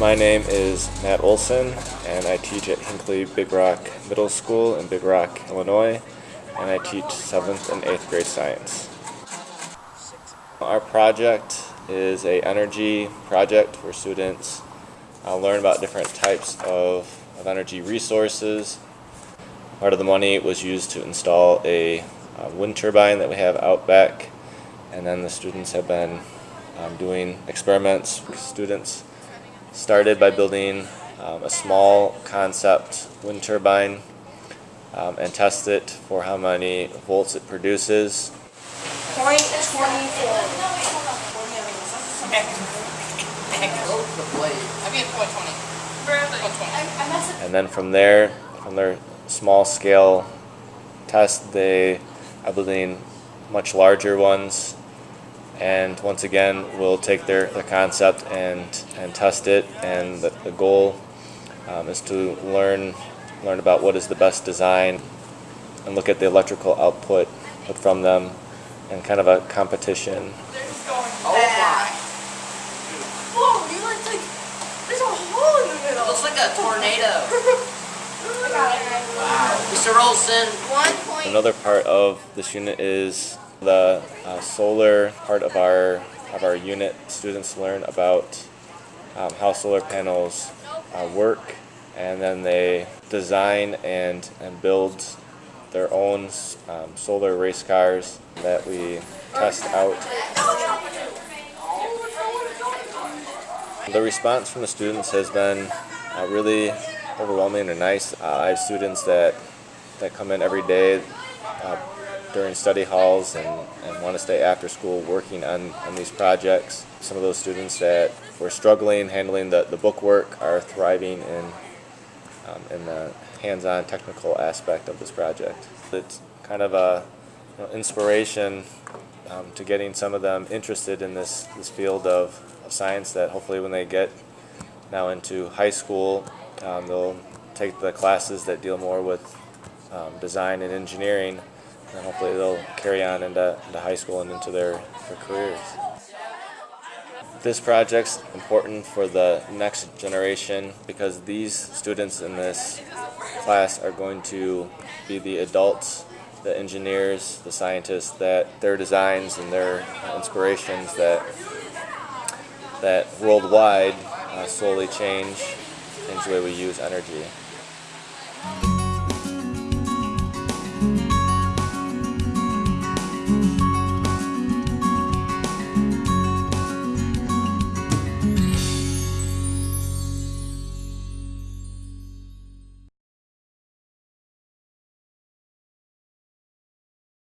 My name is Matt Olson, and I teach at Hinckley Big Rock Middle School in Big Rock, Illinois, and I teach 7th and 8th grade science. Our project is a energy project where students uh, learn about different types of, of energy resources. Part of the money was used to install a, a wind turbine that we have out back, and then the students have been um, doing experiments. Students started by building um, a small concept wind turbine um, and test it for how many volts it produces. Point 24. And then from there, from their small scale test, they are building much larger ones and once again we'll take their, their concept and, and test it and the, the goal um, is to learn learn about what is the best design and look at the electrical output from them and kind of a competition. Oh my. Whoa, you like, like, there's a hole in the middle. Looks like a tornado. wow. Mr. Olson. Another part of this unit is the uh, solar part of our of our unit. Students learn about um, how solar panels uh, work, and then they design and and build their own um, solar race cars that we test out. The response from the students has been uh, really overwhelming and nice. Uh, I have students that that come in every day uh, during study halls and, and want to stay after school working on, on these projects. Some of those students that were struggling handling the, the book work are thriving in, um, in the hands-on technical aspect of this project. It's kind of a you know, inspiration um, to getting some of them interested in this, this field of, of science that hopefully when they get now into high school, um, they'll take the classes that deal more with um, design and engineering and hopefully they'll carry on into, into high school and into their, their careers. This project's important for the next generation because these students in this class are going to be the adults, the engineers, the scientists that their designs and their inspirations that that worldwide uh, slowly change, change the way we use energy.